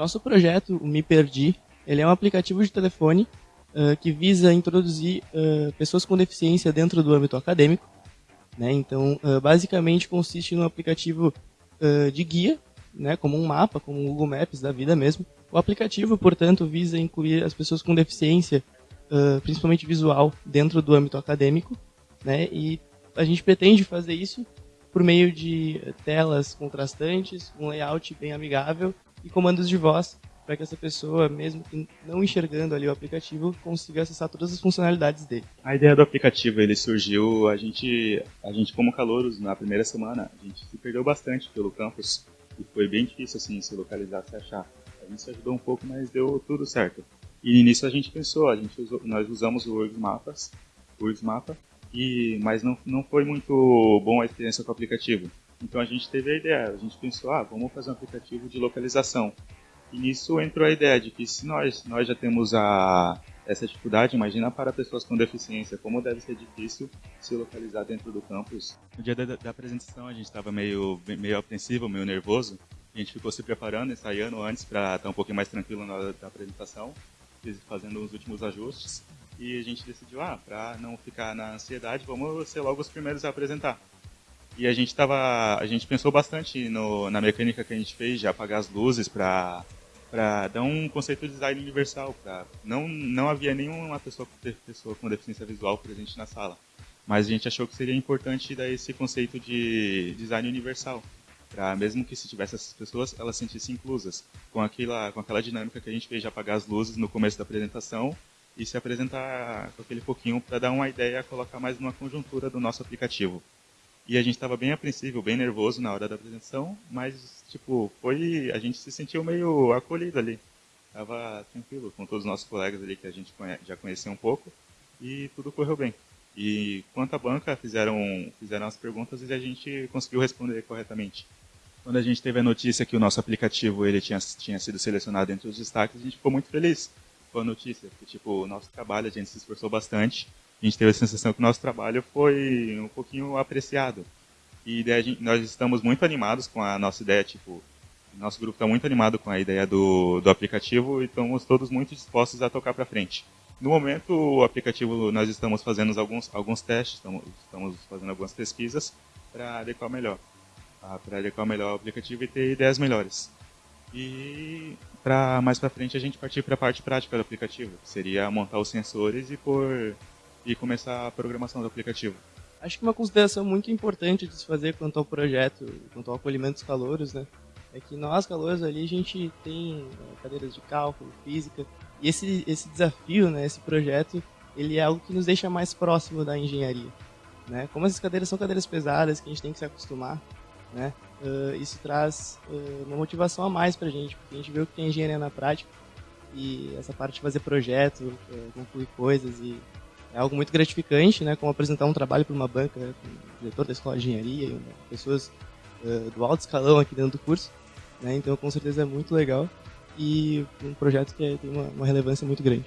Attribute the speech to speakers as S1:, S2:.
S1: Nosso projeto, o Me Perdi, ele é um aplicativo de telefone uh, que visa introduzir uh, pessoas com deficiência dentro do âmbito acadêmico. Né? Então, uh, basicamente consiste num aplicativo de guia, né? como um mapa, como um Google Maps da vida mesmo. O aplicativo, portanto, visa incluir as pessoas com deficiência, principalmente visual, dentro do âmbito acadêmico. Né? E a gente pretende fazer isso por meio de telas contrastantes, um layout bem amigável e comandos de voz para que essa pessoa, mesmo não enxergando ali o aplicativo, consiga acessar todas as funcionalidades dele.
S2: A ideia do aplicativo ele surgiu, a gente, a gente como calouros na primeira semana, a gente se perdeu bastante pelo campus e foi bem difícil assim se localizar, se achar. A gente se ajudou um pouco, mas deu tudo certo. E nisso a gente pensou, a gente usou, nós usamos o URGS Mapas, URGS Mapa, e mas não, não foi muito bom a experiência com o aplicativo. Então a gente teve a ideia, a gente pensou, ah, vamos fazer um aplicativo de localização. E nisso entrou a ideia de que se nós, nós já temos a, essa dificuldade, imagina para pessoas com deficiência, como deve ser difícil se localizar dentro do campus. No dia da, da apresentação a gente estava meio, meio apreensivo, meio nervoso. A gente ficou se preparando, ensaiando antes para estar um pouquinho mais tranquilo na hora da apresentação, fazendo os últimos ajustes. E a gente decidiu, ah, para não ficar na ansiedade, vamos ser logo os primeiros a apresentar. E a gente tava, a gente pensou bastante no, na mecânica que a gente fez de apagar as luzes para para dar um conceito de design universal. Pra, não, não havia nenhuma pessoa, pessoa com deficiência visual presente na sala, mas a gente achou que seria importante dar esse conceito de design universal. Para mesmo que se tivesse essas pessoas, elas se sentissem inclusas, com aquela, com aquela dinâmica que a gente fez de apagar as luzes no começo da apresentação e se apresentar com aquele pouquinho para dar uma ideia, colocar mais numa conjuntura do nosso aplicativo. E a gente estava bem apreensível, bem nervoso na hora da apresentação, mas, tipo, foi. A gente se sentiu meio acolhido ali. Tava tranquilo com todos os nossos colegas ali que a gente já conhecia um pouco e tudo correu bem. E quanto à banca, fizeram, fizeram as perguntas e a gente conseguiu responder corretamente. Quando a gente teve a notícia que o nosso aplicativo ele tinha, tinha sido selecionado entre os destaques, a gente ficou muito feliz com a notícia, porque tipo, o nosso trabalho a gente se esforçou bastante a gente teve a sensação que o nosso trabalho foi um pouquinho apreciado. E gente, nós estamos muito animados com a nossa ideia, tipo, nosso grupo está muito animado com a ideia do, do aplicativo e estamos todos muito dispostos a tocar para frente. No momento, o aplicativo, nós estamos fazendo alguns, alguns testes, estamos, estamos fazendo algumas pesquisas para adequar melhor. Ah, para adequar melhor o aplicativo e ter ideias melhores. E para mais para frente a gente partir para a parte prática do aplicativo, que seria montar os sensores e por e começar a programação do aplicativo.
S1: Acho que uma consideração muito importante de se fazer quanto ao projeto, quanto ao acolhimento dos calouros, né, é que nós, calouros ali, a gente tem é, cadeiras de cálculo, física, e esse, esse desafio, né, esse projeto, ele é algo que nos deixa mais próximo da engenharia. Né? Como essas cadeiras são cadeiras pesadas, que a gente tem que se acostumar, né, uh, isso traz uh, uma motivação a mais para a gente, porque a gente vê o que tem engenharia na prática, e essa parte de fazer projeto, uh, concluir coisas e é algo muito gratificante, né? Como apresentar um trabalho para uma banca, né, diretor da escola de engenharia e pessoas uh, do alto escalão aqui dentro do curso. Né? Então, com certeza é muito legal e um projeto que tem uma, uma relevância muito grande.